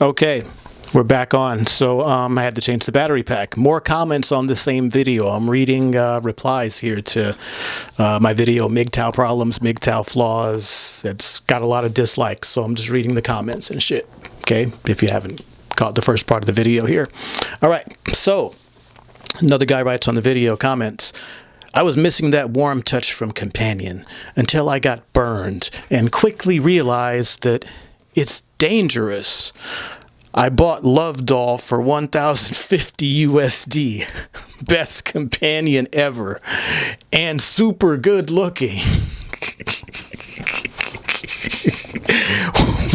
Okay, we're back on. So um, I had to change the battery pack. More comments on the same video. I'm reading uh, replies here to uh, my video, MGTOW problems, MGTOW flaws. It's got a lot of dislikes, so I'm just reading the comments and shit. Okay, if you haven't caught the first part of the video here. All right, so another guy writes on the video comments. I was missing that warm touch from Companion until I got burned and quickly realized that it's dangerous. I bought Love Doll for 1050 USD. Best companion ever. And super good looking.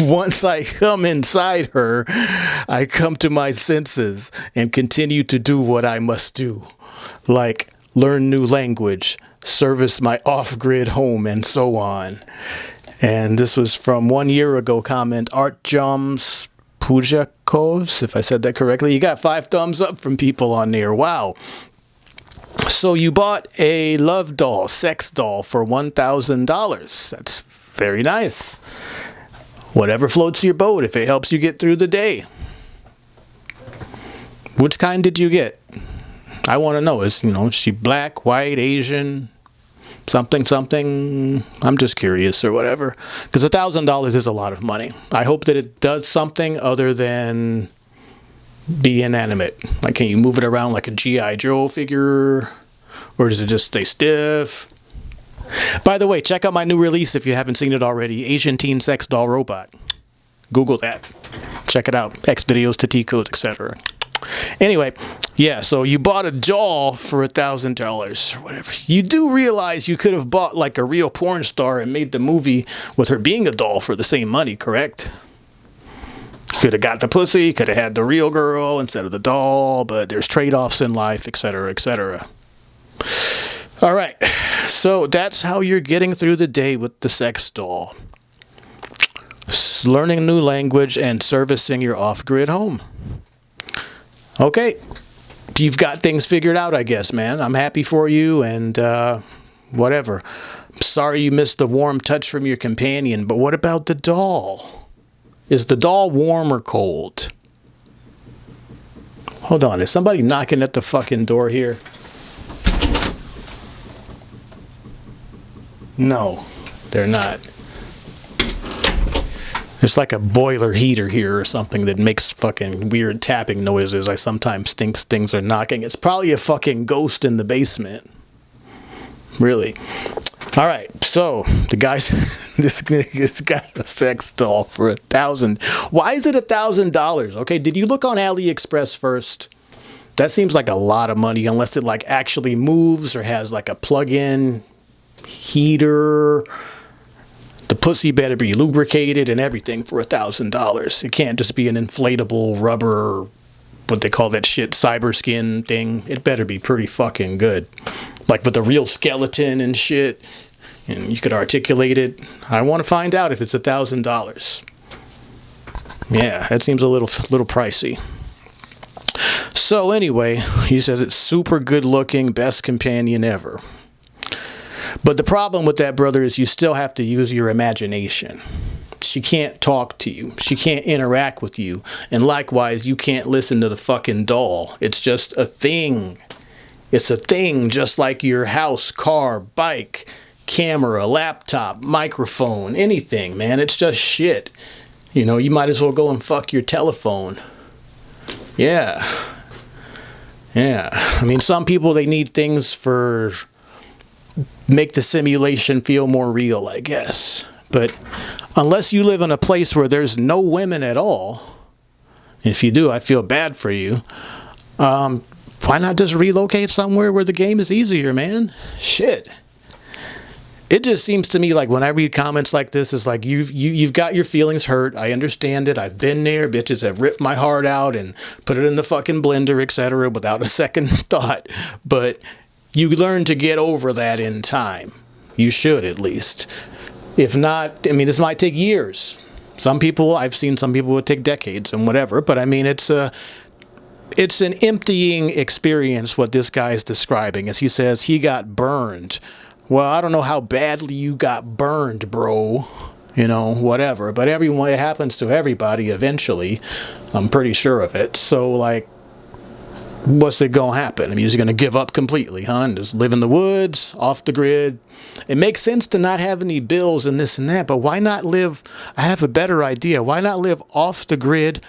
Once I come inside her, I come to my senses and continue to do what I must do. Like learn new language, service my off-grid home, and so on. And this was from one year ago comment, Art Joms Pujakovs, if I said that correctly. You got five thumbs up from people on there. Wow. So you bought a love doll, sex doll for $1,000. That's very nice. Whatever floats your boat if it helps you get through the day. Which kind did you get? I want to know. Is, you know, is she black, white, Asian, something, something? I'm just curious or whatever. Because a $1,000 is a lot of money. I hope that it does something other than be inanimate. Like, can you move it around like a G.I. Joe figure? Or does it just stay stiff? By the way, check out my new release if you haven't seen it already. Asian Teen Sex Doll Robot. Google that. Check it out. X videos to T codes, etc. Anyway, yeah, so you bought a doll for a thousand dollars or whatever. You do realize you could have bought like a real porn star and made the movie with her being a doll for the same money, correct? Could have got the pussy, could have had the real girl instead of the doll, but there's trade-offs in life, etc., etc. All right, so that's how you're getting through the day with the sex doll. Learning new language and servicing your off-grid home. Okay, you've got things figured out, I guess, man. I'm happy for you and uh, whatever. Sorry you missed the warm touch from your companion, but what about the doll? Is the doll warm or cold? Hold on, is somebody knocking at the fucking door here? No, they're not. There's like a boiler heater here or something that makes fucking weird tapping noises. I sometimes think things are knocking. It's probably a fucking ghost in the basement. Really. All right, so the guy's this this got a sex doll for a thousand. Why is it a thousand dollars? Okay, did you look on AliExpress first? That seems like a lot of money unless it like actually moves or has like a plug-in heater the pussy better be lubricated and everything for a thousand dollars. It can't just be an inflatable rubber, what they call that shit, cyber skin thing. It better be pretty fucking good. Like with a real skeleton and shit. And you could articulate it. I want to find out if it's a thousand dollars. Yeah, that seems a little little pricey. So anyway, he says it's super good looking, best companion ever. But the problem with that, brother, is you still have to use your imagination. She can't talk to you. She can't interact with you. And likewise, you can't listen to the fucking doll. It's just a thing. It's a thing just like your house, car, bike, camera, laptop, microphone, anything, man. It's just shit. You know, you might as well go and fuck your telephone. Yeah. Yeah. I mean, some people, they need things for make the simulation feel more real, I guess. But unless you live in a place where there's no women at all, if you do, I feel bad for you. Um, why not just relocate somewhere where the game is easier, man? Shit. It just seems to me like when I read comments like this, it's like you've you, you've got your feelings hurt. I understand it. I've been there. Bitches have ripped my heart out and put it in the fucking blender, etc., without a second thought. But you learn to get over that in time. You should at least. If not, I mean, this might take years. Some people, I've seen some people would take decades and whatever, but I mean, it's a, it's an emptying experience what this guy is describing as he says he got burned. Well, I don't know how badly you got burned, bro. you know, whatever. But everyone, it happens to everybody eventually. I'm pretty sure of it. So, like, what's it gonna happen? I mean, is he gonna give up completely, huh? And just live in the woods, off the grid? It makes sense to not have any bills and this and that, but why not live? I have a better idea. Why not live off the grid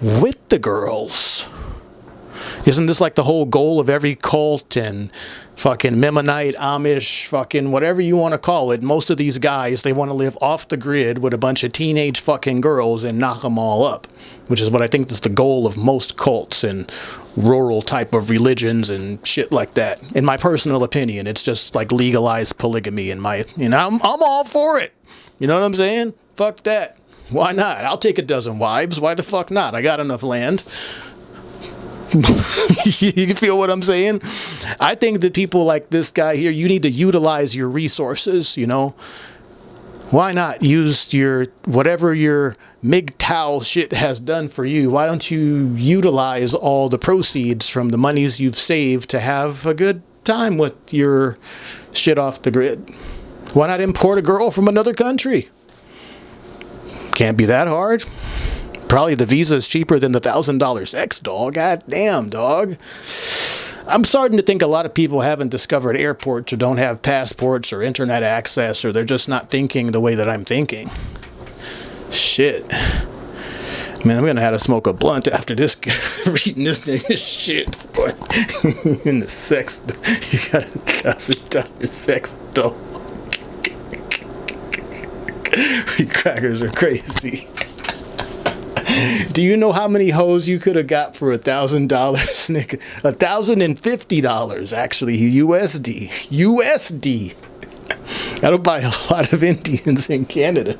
with the girls? Isn't this like the whole goal of every cult and fucking Mennonite, Amish, fucking whatever you want to call it? Most of these guys, they want to live off the grid with a bunch of teenage fucking girls and knock them all up, which is what I think is the goal of most cults and rural type of religions and shit like that. In my personal opinion, it's just like legalized polygamy in my, you know, I'm, I'm all for it. You know what I'm saying? Fuck that. Why not? I'll take a dozen wives. Why the fuck not? I got enough land. you feel what I'm saying? I think that people like this guy here, you need to utilize your resources, you know? Why not use your, whatever your MGTOW shit has done for you, why don't you utilize all the proceeds from the monies you've saved to have a good time with your shit off the grid? Why not import a girl from another country? Can't be that hard. Probably the visa is cheaper than the thousand dollar sex dog. God damn, dog. I'm starting to think a lot of people haven't discovered airports or don't have passports or internet access or they're just not thinking the way that I'm thinking. Shit. Man, I'm gonna have to smoke a blunt after this reading this nigga shit, boy. In the sex, you got a thousand dollar sex dog. you crackers are crazy. Do you know how many hoes you could have got for a thousand dollars, Nick? A thousand and fifty dollars, actually, USD. USD. That'll buy a lot of Indians in Canada.